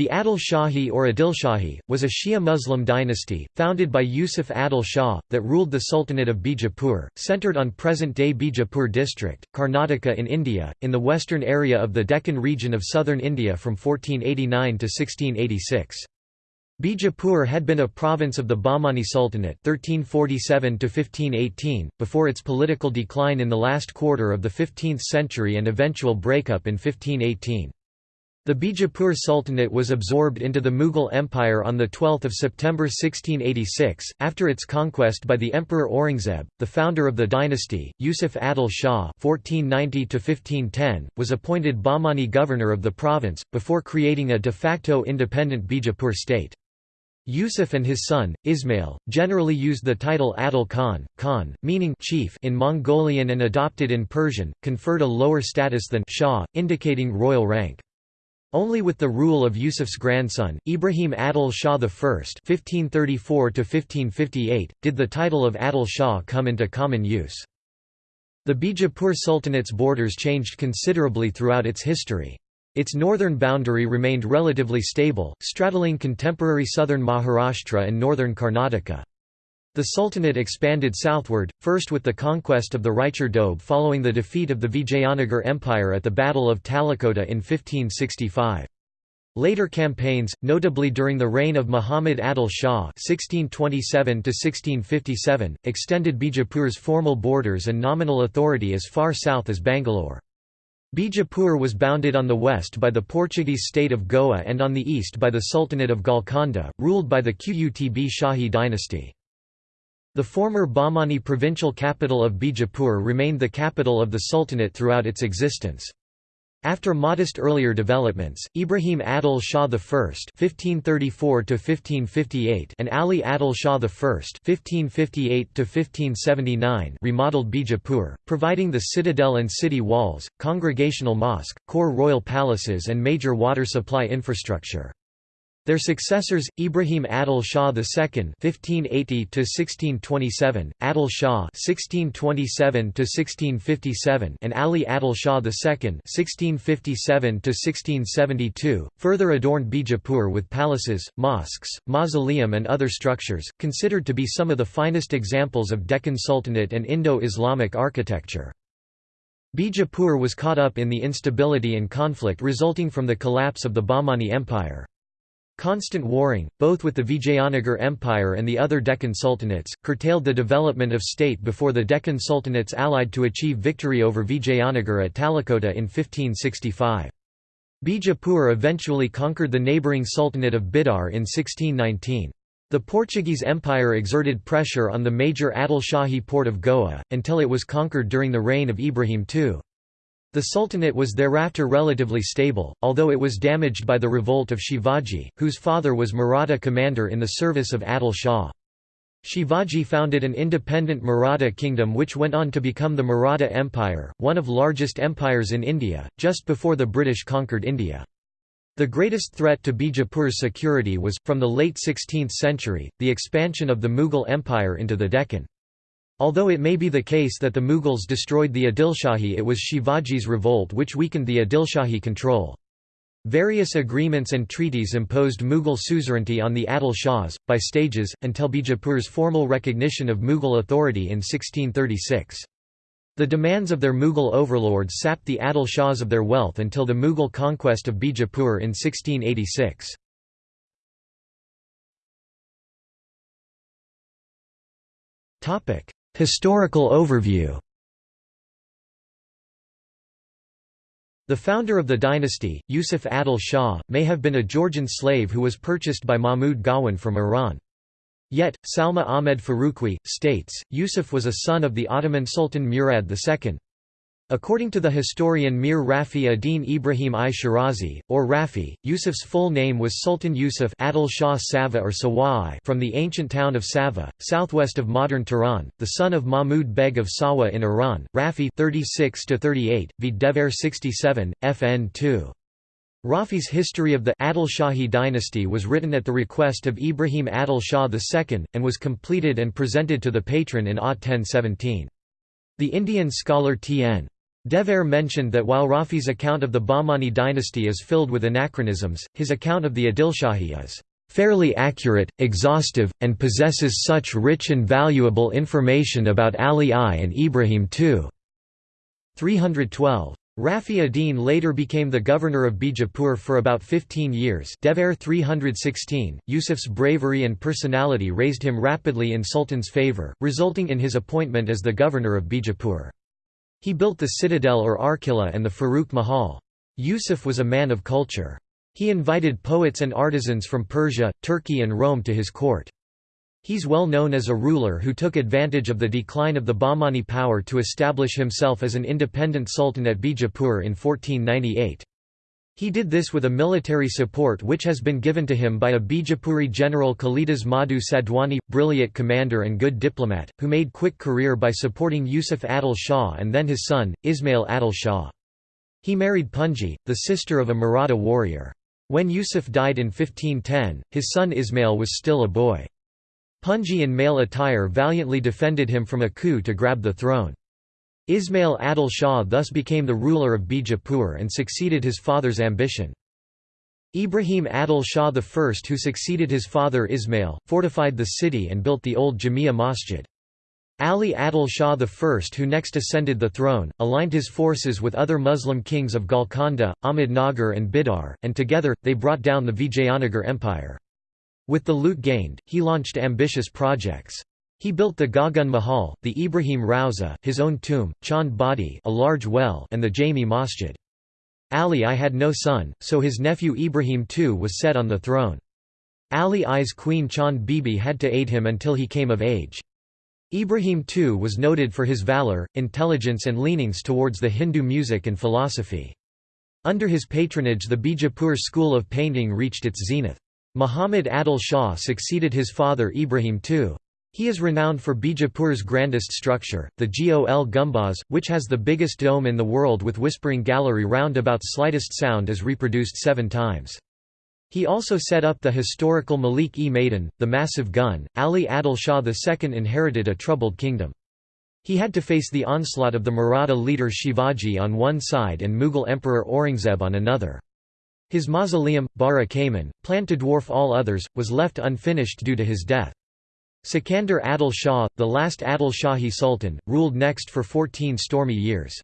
The Adil Shahi or Adil Shahi, was a Shia Muslim dynasty, founded by Yusuf Adil Shah, that ruled the Sultanate of Bijapur, centred on present-day Bijapur district, Karnataka in India, in the western area of the Deccan region of southern India from 1489 to 1686. Bijapur had been a province of the Bahmani Sultanate 1347 before its political decline in the last quarter of the 15th century and eventual breakup in 1518. The Bijapur Sultanate was absorbed into the Mughal Empire on 12 September 1686, after its conquest by the Emperor Aurangzeb, the founder of the dynasty. Yusuf Adil Shah (1490–1510) was appointed Bahmani governor of the province before creating a de facto independent Bijapur state. Yusuf and his son, Ismail, generally used the title Adil Khan, Khan, meaning chief in Mongolian and adopted in Persian, conferred a lower status than Shah, indicating royal rank. Only with the rule of Yusuf's grandson, Ibrahim Adil Shah I (1534–1558), did the title of Adil Shah come into common use. The Bijapur Sultanate's borders changed considerably throughout its history. Its northern boundary remained relatively stable, straddling contemporary southern Maharashtra and northern Karnataka. The Sultanate expanded southward, first with the conquest of the Raichur Doab following the defeat of the Vijayanagar Empire at the Battle of Talikota in 1565. Later campaigns, notably during the reign of Muhammad Adil Shah (1627–1657), extended Bijapur's formal borders and nominal authority as far south as Bangalore. Bijapur was bounded on the west by the Portuguese state of Goa and on the east by the Sultanate of Golconda, ruled by the Qutb Shahi dynasty. The former Bahmani provincial capital of Bijapur remained the capital of the Sultanate throughout its existence. After modest earlier developments, Ibrahim Adil Shah I (1534–1558) and Ali Adil Shah I (1558–1579) remodeled Bijapur, providing the citadel and city walls, congregational mosque, core royal palaces, and major water supply infrastructure. Their successors, Ibrahim Adil Shah II (1580–1627), Adil Shah (1627–1657), and Ali Adil Shah II (1657–1672), further adorned Bijapur with palaces, mosques, mausoleum, and other structures, considered to be some of the finest examples of Deccan Sultanate and Indo-Islamic architecture. Bijapur was caught up in the instability and conflict resulting from the collapse of the Bahmani Empire. Constant warring, both with the Vijayanagar Empire and the other Deccan sultanates, curtailed the development of state before the Deccan sultanates allied to achieve victory over Vijayanagar at Talikota in 1565. Bijapur eventually conquered the neighbouring Sultanate of Bidar in 1619. The Portuguese Empire exerted pressure on the major Adil Shahi port of Goa, until it was conquered during the reign of Ibrahim II. The Sultanate was thereafter relatively stable, although it was damaged by the revolt of Shivaji, whose father was Maratha commander in the service of Adil Shah. Shivaji founded an independent Maratha kingdom which went on to become the Maratha Empire, one of largest empires in India, just before the British conquered India. The greatest threat to Bijapur's security was, from the late 16th century, the expansion of the Mughal Empire into the Deccan. Although it may be the case that the Mughals destroyed the Adilshahi it was Shivaji's revolt which weakened the Adilshahi control. Various agreements and treaties imposed Mughal suzerainty on the Adil Shahs, by stages, until Bijapur's formal recognition of Mughal authority in 1636. The demands of their Mughal overlords sapped the Adil Shahs of their wealth until the Mughal conquest of Bijapur in 1686. Historical overview The founder of the dynasty, Yusuf Adil Shah, may have been a Georgian slave who was purchased by Mahmud Gawan from Iran. Yet, Salma Ahmed Faruqui, states, Yusuf was a son of the Ottoman Sultan Murad II. According to the historian Mir Rafi ad-Din Ibrahim I Shirazi, or Rafi, Yusuf's full name was Sultan Yusuf Adil Shah Sava or Sawai from the ancient town of Sava, southwest of modern Tehran, the son of Mahmud Beg of Sawa in Iran. Rafi 36 38, v. Dever 67, fn 2. Rafi's history of the Adil Shahi dynasty was written at the request of Ibrahim Adil Shah II, and was completed and presented to the patron in Ah 1017. The Indian scholar T.N. Dever mentioned that while Rafi's account of the Bahmani dynasty is filled with anachronisms, his account of the Adilshahi is fairly accurate, exhaustive, and possesses such rich and valuable information about Ali I and Ibrahim II. 312. Rafi ad-Din later became the governor of Bijapur for about 15 years Dever 316. Yusuf's bravery and personality raised him rapidly in Sultan's favour, resulting in his appointment as the governor of Bijapur. He built the citadel or Arqilla and the Farukh Mahal. Yusuf was a man of culture. He invited poets and artisans from Persia, Turkey and Rome to his court. He's well known as a ruler who took advantage of the decline of the Bahmani power to establish himself as an independent sultan at Bijapur in 1498. He did this with a military support which has been given to him by a Bijapuri general Kalidas Madhu Sadhwani, brilliant commander and good diplomat, who made quick career by supporting Yusuf Adil Shah and then his son, Ismail Adil Shah. He married Punji, the sister of a Maratha warrior. When Yusuf died in 1510, his son Ismail was still a boy. Punji in male attire valiantly defended him from a coup to grab the throne. Ismail Adil Shah thus became the ruler of Bijapur and succeeded his father's ambition. Ibrahim Adil Shah I who succeeded his father Ismail, fortified the city and built the old Jamia Masjid. Ali Adil Shah I who next ascended the throne, aligned his forces with other Muslim kings of Golconda, Ahmednagar and Bidar, and together, they brought down the Vijayanagar Empire. With the loot gained, he launched ambitious projects. He built the Gagan Mahal, the Ibrahim Rauza, his own tomb, Chand Bawdi a large well and the Jami Masjid. Ali I had no son, so his nephew Ibrahim II was set on the throne. Ali I's queen Chand Bibi had to aid him until he came of age. Ibrahim II was noted for his valor, intelligence and leanings towards the Hindu music and philosophy. Under his patronage the Bijapur school of painting reached its zenith. Muhammad Adil Shah succeeded his father Ibrahim II. He is renowned for Bijapur's grandest structure, the Gol Gumbaz, which has the biggest dome in the world with whispering gallery round about slightest sound is reproduced seven times. He also set up the historical Malik-e-Maidan, the massive gun. Ali Adil Shah II inherited a troubled kingdom. He had to face the onslaught of the Maratha leader Shivaji on one side and Mughal Emperor Aurangzeb on another. His mausoleum, Bara Kaman, planned to dwarf all others, was left unfinished due to his death. Sikandar Adil Shah, the last Adil Shahi Sultan, ruled next for 14 stormy years.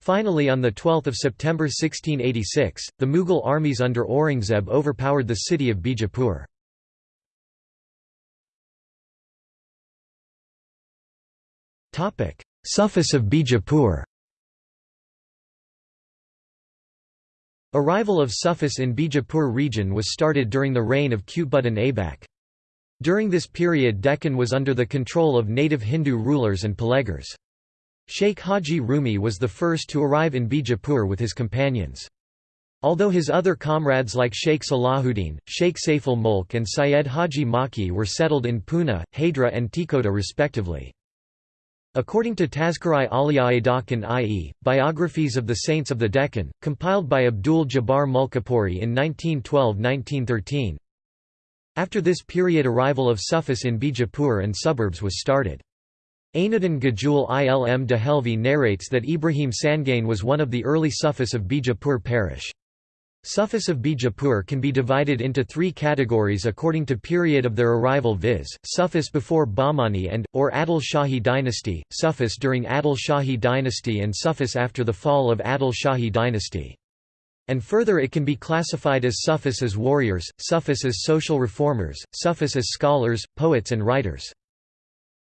Finally on 12 September 1686, the Mughal armies under Aurangzeb overpowered the city of Bijapur. Sufis of Bijapur Arrival of Sufis in Bijapur region was started during the reign of Qutbuddin Aibak. During this period Deccan was under the control of native Hindu rulers and Pelegars. Sheikh Haji Rumi was the first to arrive in Bijapur with his companions. Although his other comrades like Sheikh Salahuddin, Sheikh Saiful Mulk and Syed Haji Maki were settled in Pune, Hadra and Tikota respectively. According to Tazkar-i Awliya Deccan i.e., Biographies of the Saints of the Deccan, compiled by Abdul Jabbar Mulkapuri in 1912–1913, after this period arrival of Sufis in Bijapur and suburbs was started. Ainuddin Gajul Ilm Dehelvi narrates that Ibrahim Sangain was one of the early Sufis of Bijapur parish. Sufis of Bijapur can be divided into three categories according to period of their arrival viz., Sufis before Bahmani and, or Adil Shahi dynasty, Sufis during Adil Shahi dynasty and Sufis after the fall of Adil Shahi dynasty. And further it can be classified as Sufis as warriors, Sufis as social reformers, Sufis as scholars, poets and writers.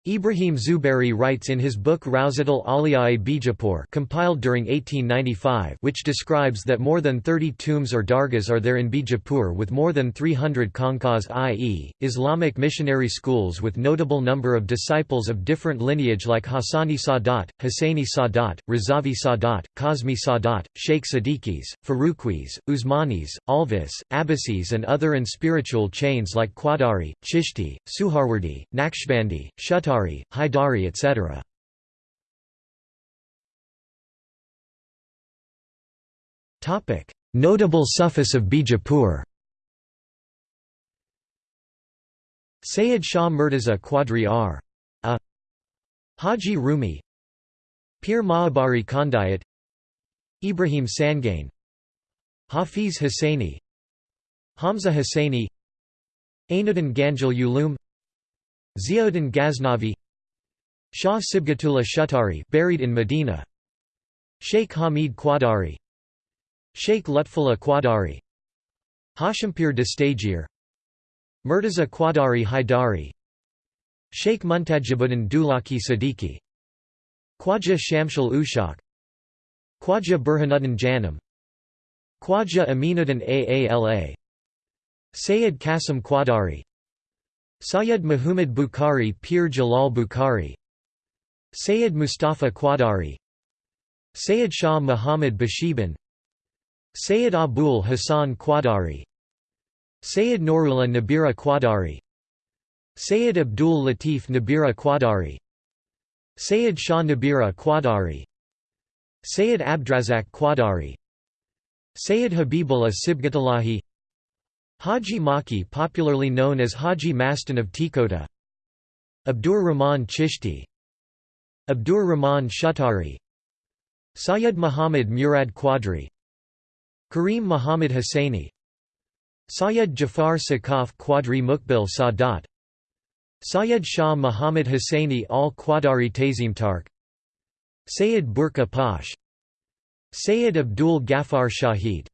Ibrahim Zubairi writes in his book Rawzatul Awliya Bijapur compiled during 1895 which describes that more than 30 tombs or dargahs are there in Bijapur with more than 300 khanqahs i.e., Islamic missionary schools with notable number of disciples of different lineage like Hassani Sadat, Hussaini Sadat, Razavi Sadat, Kazmi Sadat, Sheikh Siddiqis, Faruqis, Usmanis, Alvis, Abbasis and other and spiritual chains like Qadari, Chishti, Suharwardi, Naqshbandi, Shuttari Haidari etc. Notable Sufis of Bijapur. Sayyid Shah Murtaza Qadri R. A. Haji Rumi. Pir Mahabari Khandayat. Ibrahim Sangain. Hafiz Husseini. Hamza Husseini. Ainuddin Ganjil Ulum Ziauddin Ghaznavi Shah Sibgatullah Shuttari buried in Medina Sheikh Hamid Qadari Sheikh Lutfullah Qadari Hashimpir Dastagir Murtaza Qadari Haidari Sheikh Muntajibuddin Dulaki Siddiqui Khwaja Shamshul Ushak Khwaja Burhanuddin Janam Khwaja Aminuddin Aala Sayyid Qasim Qadari Sayyid Muhammad Bukhari Pir Jalal Bukhari. Sayyid Mustafa Qadari. Sayyid Shah Muhammad Bashiban. Sayyid Abul Hassan Qadari. Sayyid Nurullah Nabira Qadari. Sayyid Abdul Latif Nabira Qadari. Sayyid Shah Nabira Qadari. Sayyid Abdrazak Qadari. Sayyid Habibullah Sibgatullahi Haji Maki popularly known as Haji Mastan of Tikota. Abdur Rahman Chishti. Abdur Rahman Shuttari Sayyid Muhammad Murad Quadri. Kareem Muhammad Hussaini Sayyid Jafar Sakaf Quadri Mukbil Sadat. Sayyid Shah Muhammad Hussaini al Qadari Tazimtark Sayyid Burqa Pash Sayyid Abdul Ghaffar Shahid.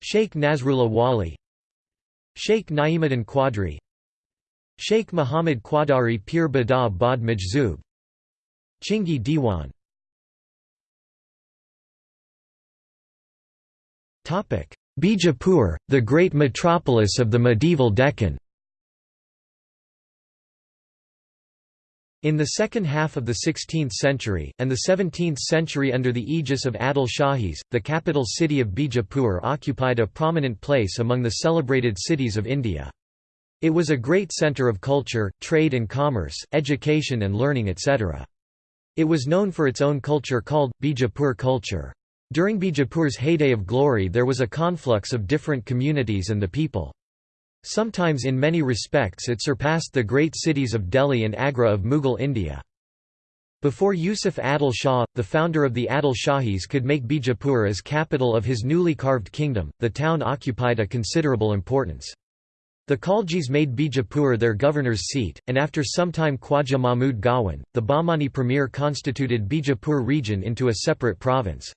Sheikh Nasrullah Wali Sheikh Naimuddin Quadri Sheikh Muhammad Qadari Pir Bada Bad Majzub Chingi Diwan. Bijapur, the great metropolis of the medieval Deccan In the second half of the 16th century, and the 17th century under the aegis of Adil Shahis, the capital city of Bijapur occupied a prominent place among the celebrated cities of India. It was a great centre of culture, trade and commerce, education and learning etc. It was known for its own culture called, Bijapur culture. During Bijapur's heyday of glory there was a conflux of different communities and the people. Sometimes in many respects it surpassed the great cities of Delhi and Agra of Mughal India. Before Yusuf Adil Shah, the founder of the Adil Shahis could make Bijapur as capital of his newly carved kingdom, the town occupied a considerable importance. The Khaljis made Bijapur their governor's seat, and after some time Khwaja Mahmud Gawan, the Bahmani premier constituted Bijapur region into a separate province.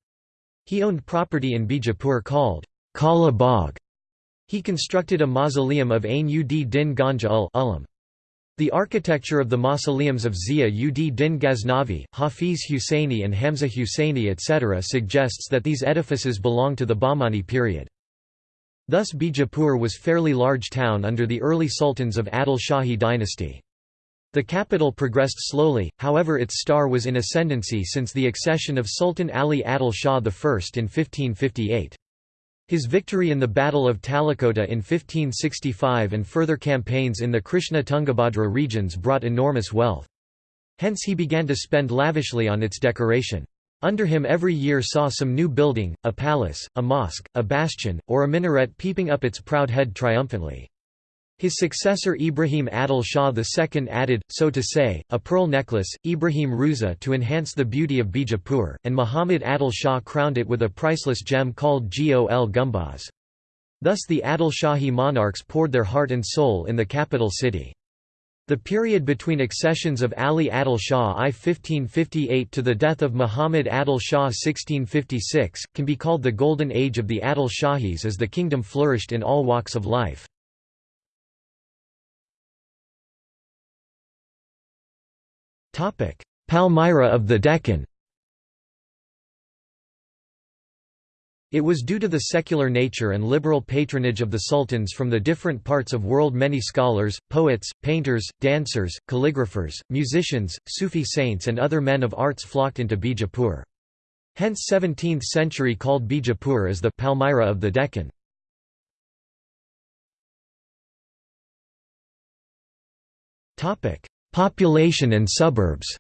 He owned property in Bijapur called Kala Bagh. He constructed a mausoleum of Ain ud Din Ganja ul Ulam. The architecture of the mausoleums of Zia ud Din Ghaznavi, Hafiz Husseini and Hamza Husseini etc. suggests that these edifices belong to the Bahmani period. Thus Bijapur was fairly large town under the early sultans of Adil Shahi dynasty. The capital progressed slowly, however its star was in ascendancy since the accession of Sultan Ali Adil Shah I in 1558. His victory in the Battle of Talikota in 1565 and further campaigns in the Krishna Tungabhadra regions brought enormous wealth. Hence he began to spend lavishly on its decoration. Under him every year saw some new building, a palace, a mosque, a bastion, or a minaret peeping up its proud head triumphantly. His successor Ibrahim Adil Shah II added, so to say, a pearl necklace, Ibrahim Ruza to enhance the beauty of Bijapur, and Muhammad Adil Shah crowned it with a priceless gem called Gol Gumbaz. Thus the Adil Shahi monarchs poured their heart and soul in the capital city. The period between accessions of Ali Adil Shah I 1558 to the death of Muhammad Adil Shah 1656, can be called the golden age of the Adil Shahis as the kingdom flourished in all walks of life. Palmyra of the Deccan It was due to the secular nature and liberal patronage of the sultans from the different parts of world many scholars, poets, painters, dancers, calligraphers, musicians, Sufi saints and other men of arts flocked into Bijapur. Hence 17th century called Bijapur as the Palmyra of the Deccan. Population and suburbs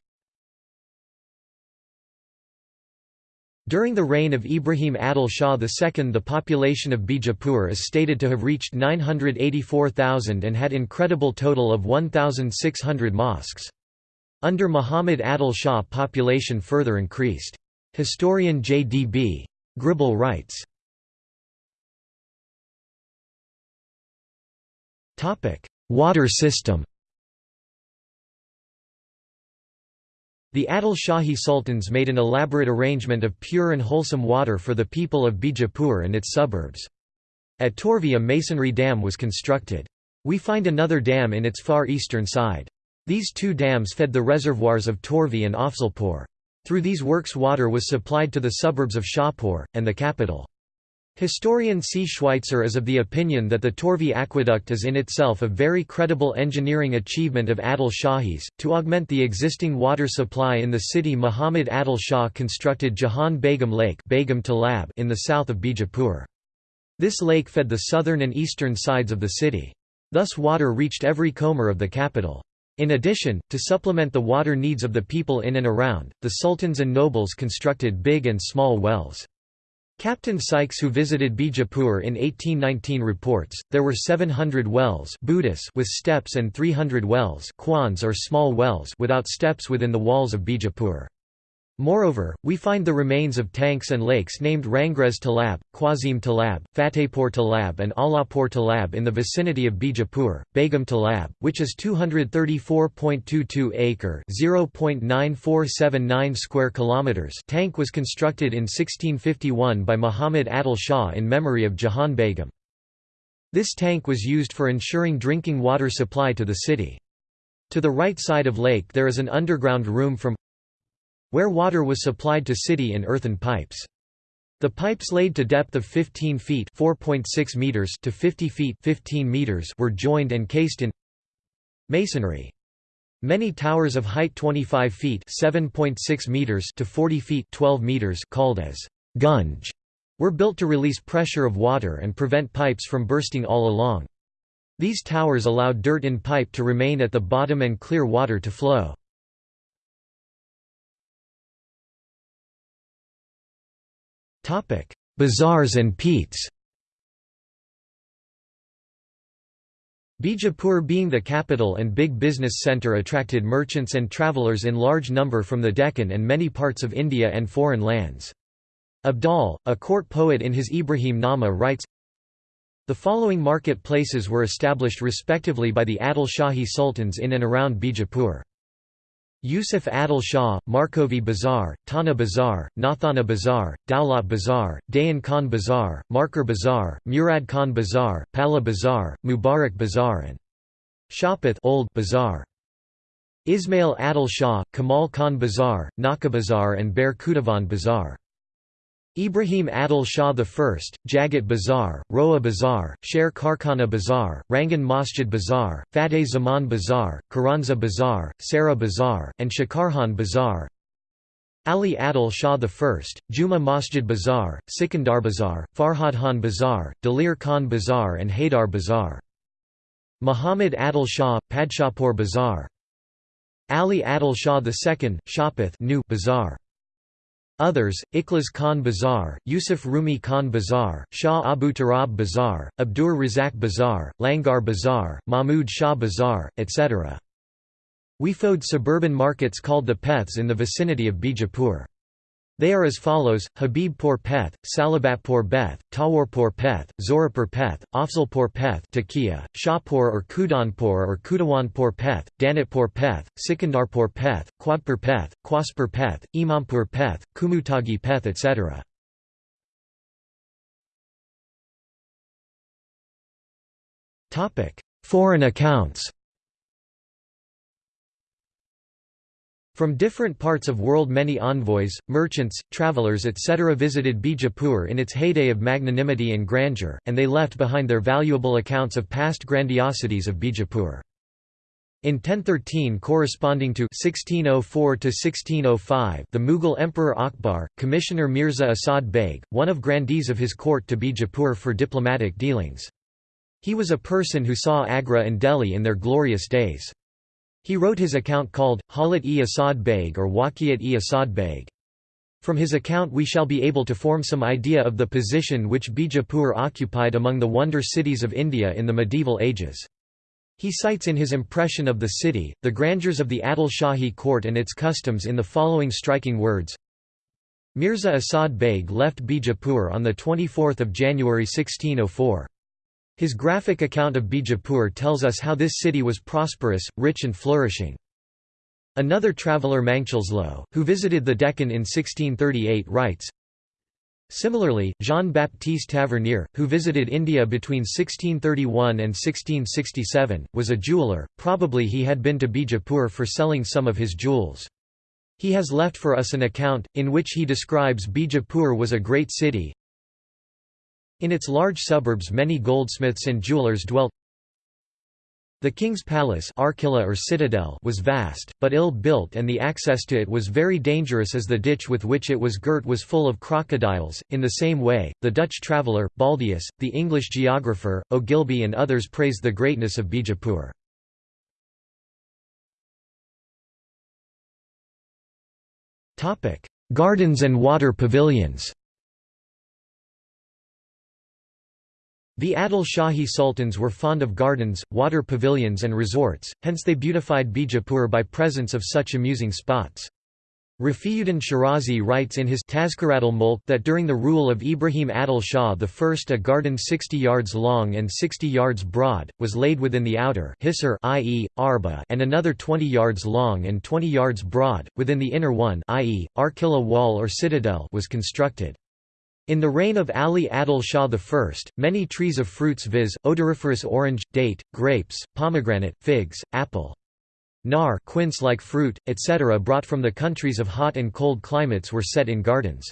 During the reign of Ibrahim Adil Shah II the population of Bijapur is stated to have reached 984,000 and had incredible total of 1,600 mosques. Under Muhammad Adil Shah population further increased. Historian J. D. B. Gribble writes, Water system The Adil Shahi sultans made an elaborate arrangement of pure and wholesome water for the people of Bijapur and its suburbs. At Torvi a masonry dam was constructed. We find another dam in its far eastern side. These two dams fed the reservoirs of Torvi and Afzalpur. Through these works water was supplied to the suburbs of Shahpur, and the capital. Historian C. Schweitzer is of the opinion that the Torvi aqueduct is in itself a very credible engineering achievement of Adil Shahis. To augment the existing water supply in the city, Muhammad Adil Shah constructed Jahan Begum Lake Begum Talab in the south of Bijapur. This lake fed the southern and eastern sides of the city. Thus water reached every comer of the capital. In addition, to supplement the water needs of the people in and around, the sultans and nobles constructed big and small wells. Captain Sykes who visited Bijapur in 1819 reports, there were 700 wells with steps and 300 wells or small wells without steps within the walls of Bijapur. Moreover, we find the remains of tanks and lakes named Rangrez Talab, Quazim Talab, Fatehpur Talab and Allahpur Talab in the vicinity of Bijapur, Begum Talab, which is 234.22 acre (0.9479 square kilometers) tank was constructed in 1651 by Muhammad Adil Shah in memory of Jahan Begum. This tank was used for ensuring drinking water supply to the city. To the right side of lake there is an underground room from where water was supplied to city in earthen pipes. The pipes laid to depth of 15 feet (4.6 meters) to 50 feet (15 meters) were joined and cased in masonry. Many towers of height 25 feet (7.6 meters) to 40 feet (12 meters) called as gunge were built to release pressure of water and prevent pipes from bursting all along. These towers allowed dirt in pipe to remain at the bottom and clear water to flow. Bazaars and Peths Bijapur being the capital and big business centre attracted merchants and travellers in large number from the Deccan and many parts of India and foreign lands. Abdal, a court poet in his Ibrahim Nama writes, The following market places were established respectively by the Adil Shahi sultans in and around Bijapur. Yusuf Adil Shah, Markovi Bazar, Tana Bazar, Nathana Bazar, Daulat Bazar, Dayan Khan Bazar, Markar Bazar, Murad Khan Bazaar, Pala Bazar, Mubarak Bazaar and Shapath Old Bazar. Ismail Adil Shah, Kamal Khan Bazaar, Naka Bazaar and Ber Kudavan Bazar. Ibrahim Adil Shah I, Jagat Bazar, Roa Bazar, Sher Karkhana Bazaar, Rangan Masjid Bazaar, Fateh Zaman Bazar, Karanza Bazaar, Sarah Bazaar, and Shakarhan Bazaar Ali Adil Shah I, Juma Masjid Bazaar, Sikandar Bazar, Farhadhan Bazaar, Dalir Khan Bazaar and Haidar Bazaar. Muhammad Adil Shah, Padshahpur Bazaar Ali Adil Shah II, Shapath New Bazar. Others, Ikhlas Khan Bazaar, Yusuf Rumi Khan Bazaar, Shah Abu Turab Bazar, Abdur Razak Bazaar, Langar Bazaar, Mahmud Shah Bazaar, etc. We found suburban markets called the Peths in the vicinity of Bijapur. They are as follows, Habibpur Peth, Salabatpur Peth, Tawarpur Peth, Zorapur Peth, Afzalpur Peth Takia, Shahpur or Kudanpur or Kudawanpur Peth, Danitpur Peth, Sikandarpur Peth, Quadpur Peth, Kwaspur Peth, Imampur Peth, Kumutagi Peth etc. Foreign accounts From different parts of world many envoys, merchants, travelers etc. visited Bijapur in its heyday of magnanimity and grandeur, and they left behind their valuable accounts of past grandiosities of Bijapur. In 1013 corresponding to 1604 1605, the Mughal Emperor Akbar, Commissioner Mirza Asad Beg, one of grandees of his court to Bijapur for diplomatic dealings. He was a person who saw Agra and Delhi in their glorious days. He wrote his account called, Halat-e-Asad Beg or Waqiyat-e-Asad Beg. From his account we shall be able to form some idea of the position which Bijapur occupied among the wonder cities of India in the medieval ages. He cites in his impression of the city, the grandeurs of the Adil Shahi court and its customs in the following striking words Mirza Asad Beg left Bijapur on 24 January 1604. His graphic account of Bijapur tells us how this city was prosperous, rich and flourishing. Another traveller Mandelslo, who visited the Deccan in 1638 writes, Similarly, Jean-Baptiste Tavernier, who visited India between 1631 and 1667, was a jeweller, probably he had been to Bijapur for selling some of his jewels. He has left for us an account, in which he describes Bijapur was a great city. In its large suburbs many goldsmiths and jewellers dwelt. The king's palace or citadel was vast, but ill-built and the access to it was very dangerous as the ditch with which it was girt was full of crocodiles. In the same way, the Dutch traveller, Baldaeus, the English geographer, Ogilby and others praised the greatness of Bijapur. Gardens and water pavilions The Adil Shahi sultans were fond of gardens, water pavilions and resorts, hence they beautified Bijapur by presence of such amusing spots. Rafiuddin Shirazi writes in his Tazkiratul Mulk that during the rule of Ibrahim Adil Shah I a garden 60 yards long and 60 yards broad, was laid within the outer i.e., arba and another 20 yards long and 20 yards broad, within the inner one i.e., Arkilla wall or citadel was constructed. In the reign of Ali Adil Shah I, many trees of fruits viz., odoriferous orange, date, grapes, pomegranate, figs, apple, nar quince-like fruit, etc. brought from the countries of hot and cold climates were set in gardens.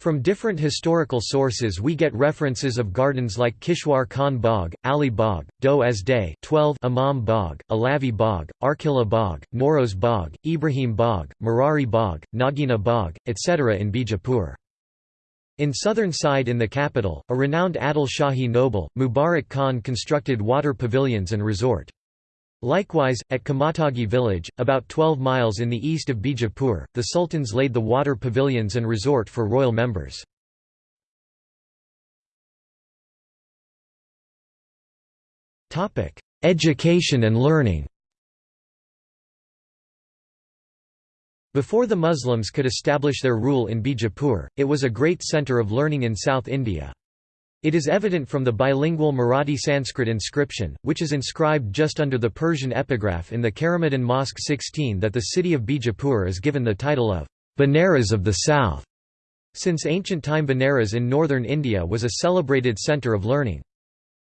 From different historical sources we get references of gardens like Kishwar Khan Bagh, Ali Bagh, Do as Day 12 Imam Bagh, Alavi Bagh, Arkila Bagh, Noros Bagh, Ibrahim Bagh, Marari Bagh, Nagina Bagh, etc. in Bijapur. In southern side in the capital, a renowned Adil Shahi noble, Mubarak Khan constructed water pavilions and resort. Likewise, at Kamatagi village, about 12 miles in the east of Bijapur, the sultans laid the water pavilions and resort for royal members. Education and learning Before the Muslims could establish their rule in Bijapur, it was a great centre of learning in South India. It is evident from the bilingual Marathi Sanskrit inscription, which is inscribed just under the Persian epigraph in the Karamadin Mosque 16 that the city of Bijapur is given the title of Banaras of the South. Since ancient time Banaras in northern India was a celebrated centre of learning.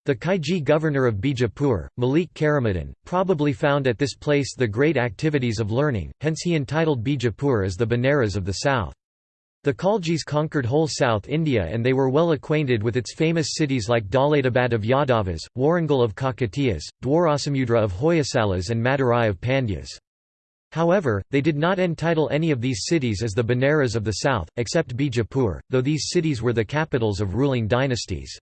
The Khalji governor of Bijapur, Malik Karamadin, probably found at this place the great activities of learning, hence he entitled Bijapur as the Banaras of the south. The Khaljis conquered whole South India and they were well acquainted with its famous cities like Daulatabad of Yadavas, Warangal of Kakatiyas, Dwarasamudra of Hoysalas and Madurai of Pandyas. However, they did not entitle any of these cities as the Banaras of the south, except Bijapur, though these cities were the capitals of ruling dynasties.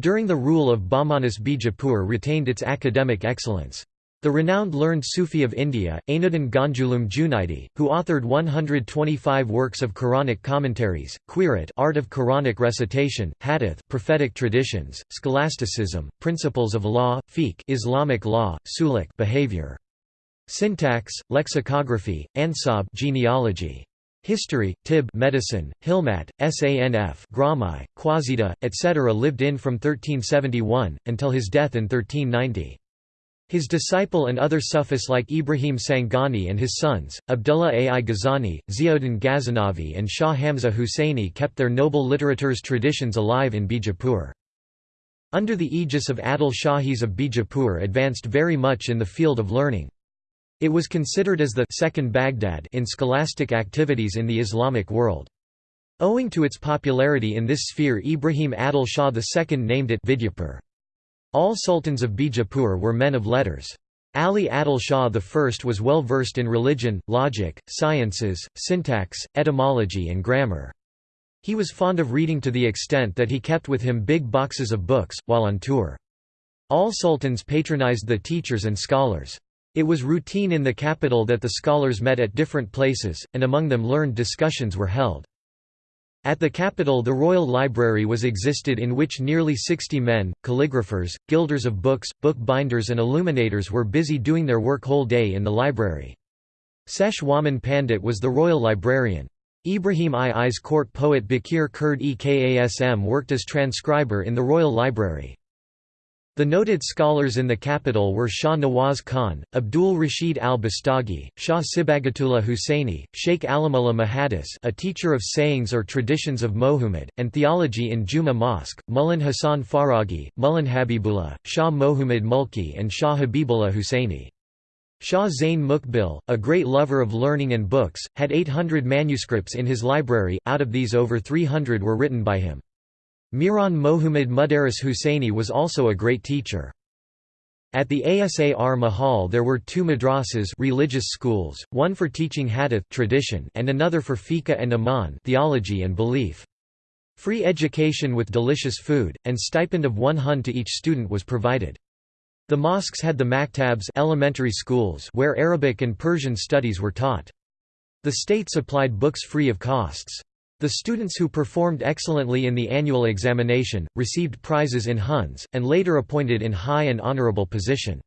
During the rule of Bahmanis Bijapur retained its academic excellence. The renowned learned Sufi of India, Ainuddin Ganjulum Junaidi, who authored 125 works of Quranic commentaries, Qirat art of Quranic recitation, Hadith prophetic traditions, scholasticism, principles of law, fiqh Islamic law, suluk behavior, syntax, lexicography, ansab genealogy, History, Tib medicine, Hilmat, Sanf Gramai, Qasida, etc. lived in from 1371, until his death in 1390. His disciple and other Sufis like Ibrahim Sangani and his sons, Abdullah Ai Ghazani, Ziauddin Ghaznavi and Shah Hamza Husseini kept their noble literature's traditions alive in Bijapur. Under the aegis of Adil Shahis of Bijapur advanced very much in the field of learning. It was considered as the second Baghdad in scholastic activities in the Islamic world. Owing to its popularity in this sphere Ibrahim Adil Shah II named it Vidyapur. All sultans of Bijapur were men of letters. Ali Adil Shah I was well versed in religion, logic, sciences, syntax, etymology and grammar. He was fond of reading to the extent that he kept with him big boxes of books, while on tour. All sultans patronized the teachers and scholars. It was routine in the capital that the scholars met at different places, and among them learned discussions were held. At the capital the Royal Library was existed in which nearly 60 men, calligraphers, gilders of books, book binders and illuminators were busy doing their work whole day in the library. Sesh Waman Pandit was the royal librarian. Ibrahim II's court poet Bakir Kurd e Kasm worked as transcriber in the Royal Library. The noted scholars in the capital were Shah Nawaz Khan, Abdul Rashid al-Bastagi, Shah Sibagatullah Husseini, Sheikh Alamullah Mahadis a teacher of sayings or traditions of Mohummad, and theology in Juma Mosque, Mullan Hassan Faraghi, Mullan Habibullah, Shah Mohummad Mulki and Shah Habibullah Husseini. Shah Zain Mukbil, a great lover of learning and books, had 800 manuscripts in his library, out of these over 300 were written by him. Miran Mohammad Mudaris Husseini was also a great teacher. At the Asar Mahal there were two madrasas religious schools, one for teaching hadith tradition and another for fiqh and iman theology and belief. Free education with delicious food, and stipend of one hun to each student was provided. The mosques had the maktabs elementary schools where Arabic and Persian studies were taught. The state supplied books free of costs. The students who performed excellently in the annual examination, received prizes in huns, and later appointed in high and honorable position.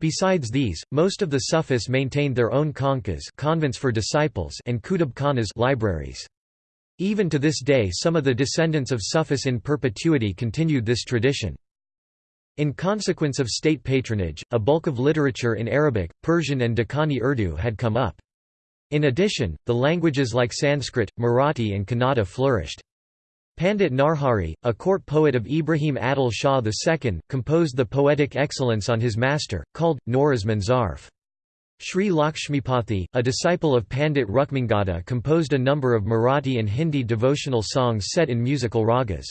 Besides these, most of the Sufis maintained their own khanqahs convents for disciples and kutub khanas libraries. Even to this day some of the descendants of Sufis in perpetuity continued this tradition. In consequence of state patronage, a bulk of literature in Arabic, Persian and Deccani Urdu had come up. In addition, the languages like Sanskrit, Marathi and Kannada flourished. Pandit Narhari, a court poet of Ibrahim Adil Shah II, composed the poetic excellence on his master, called, Norazman Zarf. Sri Lakshmipathy, a disciple of Pandit Rukmangada composed a number of Marathi and Hindi devotional songs set in musical ragas.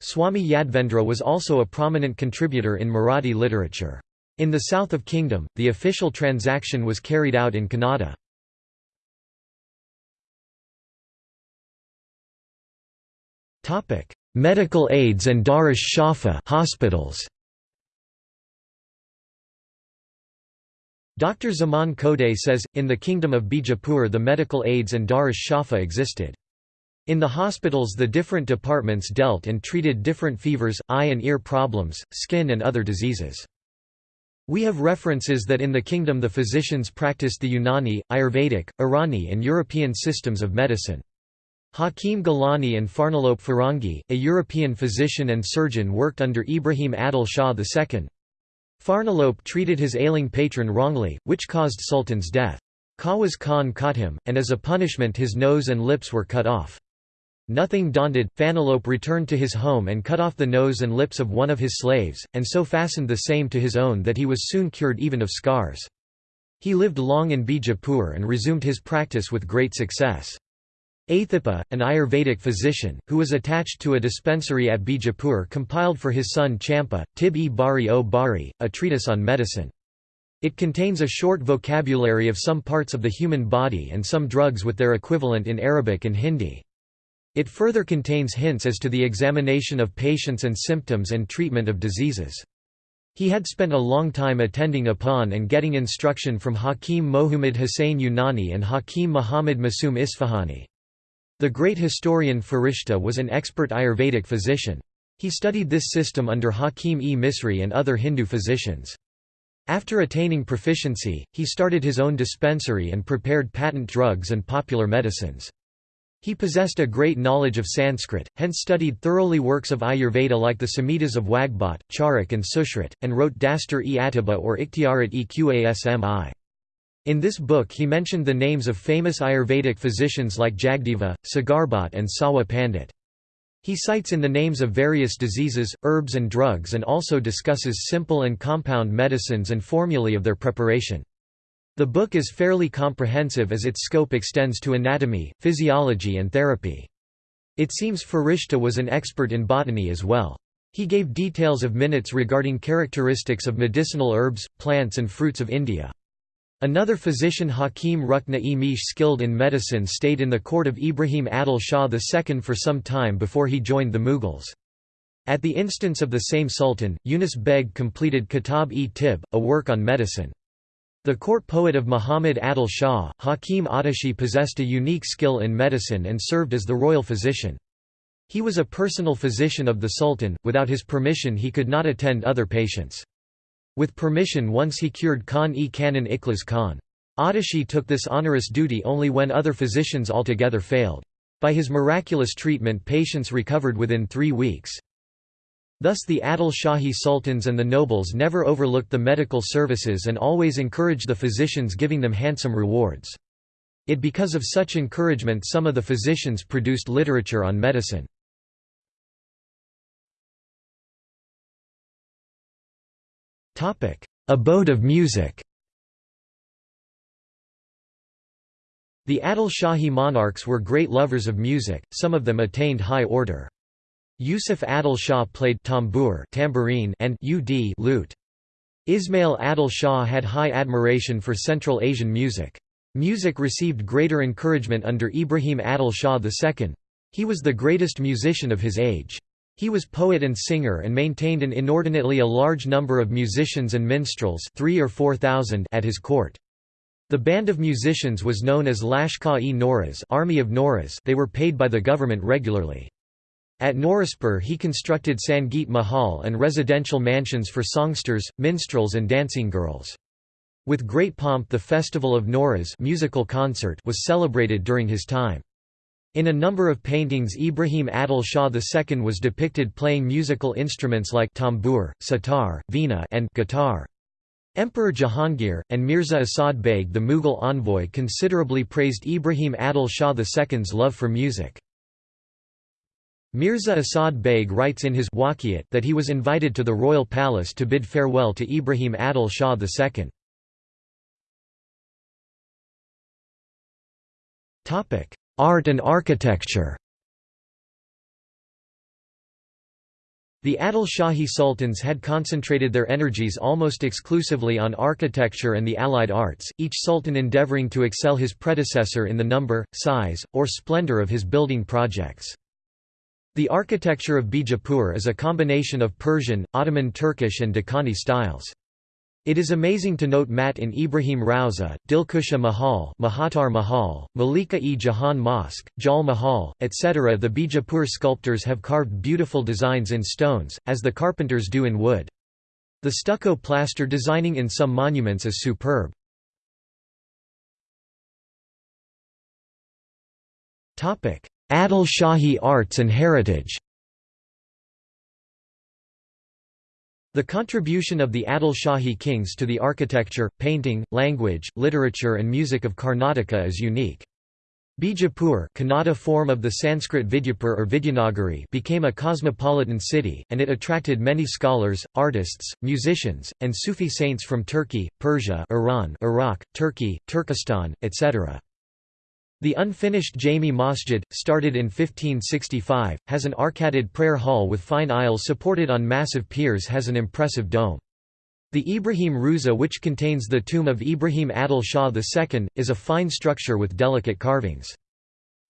Swami Yadvendra was also a prominent contributor in Marathi literature. In the south of kingdom, the official transaction was carried out in Kannada. Medical aids and Darish Shafa hospitals. Dr. Zaman Kode says, in the kingdom of Bijapur the medical aids and Darish Shafa existed. In the hospitals the different departments dealt and treated different fevers, eye and ear problems, skin and other diseases. We have references that in the kingdom the physicians practiced the Unani, Ayurvedic, Irani and European systems of medicine. Hakim Gilani and Farnolop Farangi, a European physician and surgeon worked under Ibrahim Adil Shah II. Farnolop treated his ailing patron wrongly, which caused Sultan's death. Khawaz Khan caught him, and as a punishment his nose and lips were cut off. Nothing daunted, Fanolope returned to his home and cut off the nose and lips of one of his slaves, and so fastened the same to his own that he was soon cured even of scars. He lived long in Bijapur and resumed his practice with great success. Athipa, an Ayurvedic physician, who was attached to a dispensary at Bijapur compiled for his son Champa, Tib-e Bari o Bari, a treatise on medicine. It contains a short vocabulary of some parts of the human body and some drugs with their equivalent in Arabic and Hindi. It further contains hints as to the examination of patients and symptoms and treatment of diseases. He had spent a long time attending upon and getting instruction from Hakim Mohammad Hussain Unani and Hakim Muhammad Masum Isfahani. The great historian Farishta was an expert Ayurvedic physician. He studied this system under Hakim-e Misri and other Hindu physicians. After attaining proficiency, he started his own dispensary and prepared patent drugs and popular medicines. He possessed a great knowledge of Sanskrit, hence studied thoroughly works of Ayurveda like the Samhitas of Wagbot, Charak and Sushrit, and wrote Dastur-e-Atiba or Ikhtiarat-e-Qasmi. In this book he mentioned the names of famous Ayurvedic physicians like Jagdeva, Sagarbhat and Sawa Pandit. He cites in the names of various diseases, herbs and drugs and also discusses simple and compound medicines and formulae of their preparation. The book is fairly comprehensive as its scope extends to anatomy, physiology and therapy. It seems Farishta was an expert in botany as well. He gave details of minutes regarding characteristics of medicinal herbs, plants and fruits of India. Another physician Hakim Rukna-e Mish skilled in medicine stayed in the court of Ibrahim Adil Shah II for some time before he joined the Mughals. At the instance of the same sultan, Yunus Beg completed Kitab-e-Tib, a work on medicine. The court poet of Muhammad Adil Shah, Hakim Atashi possessed a unique skill in medicine and served as the royal physician. He was a personal physician of the sultan, without his permission he could not attend other patients. With permission once he cured Khan-e Kanan Ikhlas Khan. Atashi took this onerous duty only when other physicians altogether failed. By his miraculous treatment patients recovered within three weeks. Thus the Adil Shahi sultans and the nobles never overlooked the medical services and always encouraged the physicians giving them handsome rewards. It because of such encouragement some of the physicians produced literature on medicine. Abode of music The Adil Shahi monarchs were great lovers of music, some of them attained high order. Yusuf Adil Shah played tambour tambourine and ud lute. Ismail Adil Shah had high admiration for Central Asian music. Music received greater encouragement under Ibrahim Adil Shah II. He was the greatest musician of his age. He was poet and singer and maintained an inordinately a large number of musicians and minstrels three or four thousand at his court. The band of musicians was known as Lashkar-e Noraz Army of Noraz they were paid by the government regularly. At Norazpur he constructed Sangeet Mahal and residential mansions for songsters, minstrels and dancing girls. With great pomp the festival of Noras musical concert was celebrated during his time. In a number of paintings Ibrahim Adil Shah II was depicted playing musical instruments like tambour, sitar, veena and guitar. Emperor Jahangir, and Mirza Asad Beg the Mughal envoy considerably praised Ibrahim Adil Shah II's love for music. Mirza Asad Beg writes in his Waqiyat that he was invited to the royal palace to bid farewell to Ibrahim Adil Shah II. Art and architecture The Adil Shahi sultans had concentrated their energies almost exclusively on architecture and the allied arts, each sultan endeavoring to excel his predecessor in the number, size, or splendor of his building projects. The architecture of Bijapur is a combination of Persian, Ottoman Turkish and Deccani styles. It is amazing to note Mat in Ibrahim Rauza, Dilkusha Mahal, Mahatar Mahal, Malika-e Jahan Mosque, Jal Mahal, etc. The Bijapur sculptors have carved beautiful designs in stones, as the carpenters do in wood. The stucco plaster designing in some monuments is superb. Adil Shahi arts and heritage The contribution of the Adil Shahi kings to the architecture, painting, language, literature and music of Karnataka is unique. Bijapur Kannada form of the Sanskrit Vidyapur or Vidyanagari became a cosmopolitan city, and it attracted many scholars, artists, musicians, and Sufi saints from Turkey, Persia Iran, Iraq, Turkey, Turkestan, etc. The unfinished Jami Masjid, started in 1565, has an arcaded prayer hall with fine aisles supported on massive piers has an impressive dome. The Ibrahim Rauza which contains the tomb of Ibrahim Adil Shah II, is a fine structure with delicate carvings.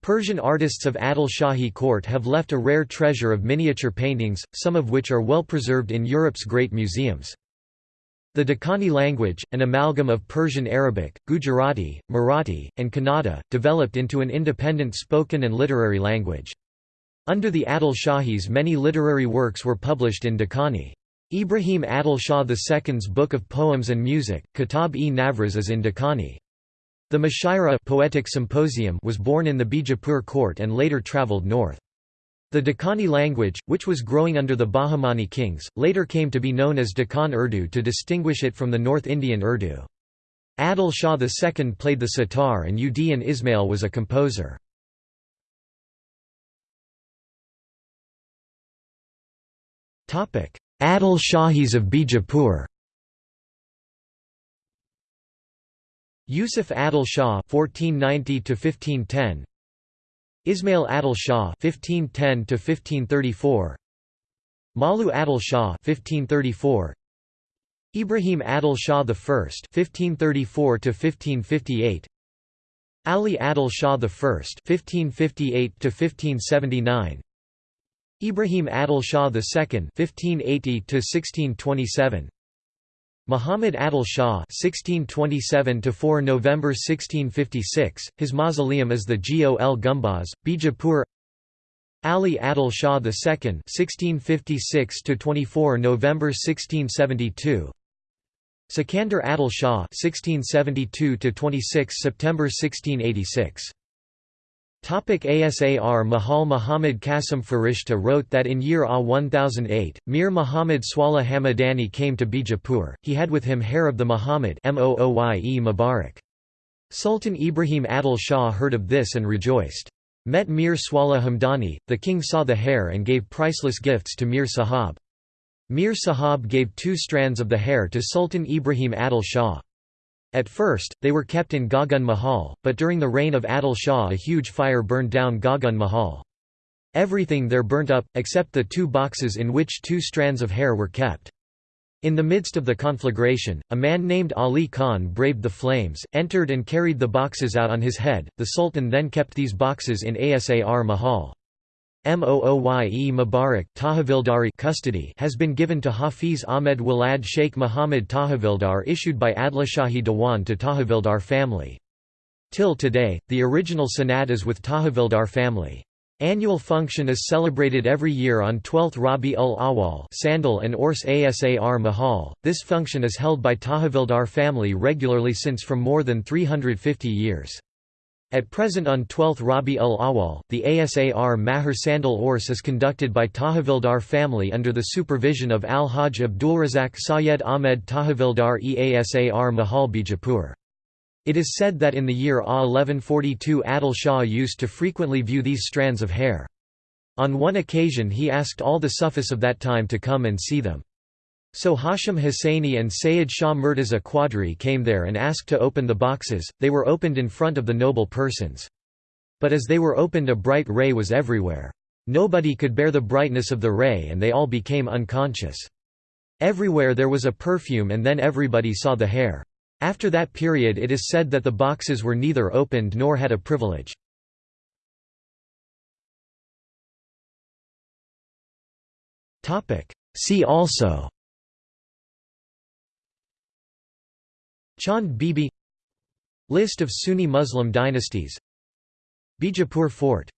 Persian artists of Adil Shahi court have left a rare treasure of miniature paintings, some of which are well preserved in Europe's great museums. The Dakani language, an amalgam of Persian Arabic, Gujarati, Marathi, and Kannada, developed into an independent spoken and literary language. Under the Adil Shahis many literary works were published in Dakani. Ibrahim Adil Shah II's book of poems and music, Kitab-e-Navroz is in Dakani. The Mushaira poetic symposium was born in the Bijapur court and later travelled north. The Deccani language, which was growing under the Bahmani kings, later came to be known as Deccan Urdu to distinguish it from the North Indian Urdu. Adil Shah II played the sitar and Ud Ismail was a composer. Adil Shahis of Bijapur Yusuf Adil Shah 1490 1510 Ismail Adil Shah (1510–1534), Malu Adil Shah (1534), Ibrahim Adil Shah I (1534–1558), Ali Adil Shah I (1558–1579), Ibrahim Adil Shah II (1580–1627). Muhammad Adil Shah (1627–4 November 1656), his mausoleum is the Gol Gumbaz, Bijapur. Ali Adil Shah II (1656–24 November 1672). Sikandar Adil Shah (1672–26 September 1686). Topic ASAR Mahal Muhammad Qasim Farishta wrote that in year A 1008, Mir Muhammad Swaleh Hamadani came to Bijapur, he had with him hair of the Muhammad Mubarak. Sultan Ibrahim Adil Shah heard of this and rejoiced. Met Mir Swaleh Hamdani, the king saw the hair and gave priceless gifts to Mir Sahab. Mir Sahab gave two strands of the hair to Sultan Ibrahim Adil Shah. At first, they were kept in Gagan Mahal, but during the reign of Adil Shah a huge fire burned down Gagan Mahal. Everything there burnt up, except the two boxes in which two strands of hair were kept. In the midst of the conflagration, a man named Ali Khan braved the flames, entered and carried the boxes out on his head. The Sultan then kept these boxes in Asar Mahal. Mooye Mubarak Tahavildari custody has been given to Hafiz Ahmed Walad Sheikh Muhammad Tahavildar issued by Adlashahi Dewan to Tahavildar family. Till today, the original sanad is with Tahavildar family. Annual function is celebrated every year on 12th Rabi ul Awal Sandal and Urs Asar Mahal. This function is held by Tahavildar family regularly since from more than 350 years. At present on 12th Rabi ul Awal, the Asar Mahal Sandal Urs is conducted by Tahvildar family under the supervision of Al-Hajj Abdulrazak Sayed Ahmed Tahvildar Asar Mahal Bijapur. It is said that in the year A 1142 Adil Shah used to frequently view these strands of hair. On one occasion he asked all the Sufis of that time to come and see them. So Hashim Hussaini and Sayyid Shah Murtaza Quadri came there and asked to open the boxes, they were opened in front of the noble persons. But as they were opened a bright ray was everywhere. Nobody could bear the brightness of the ray and they all became unconscious. Everywhere there was a perfume and then everybody saw the hair. After that period it is said that the boxes were neither opened nor had a privilege. See also Chand Bibi. List of Sunni Muslim dynasties. Bijapur Fort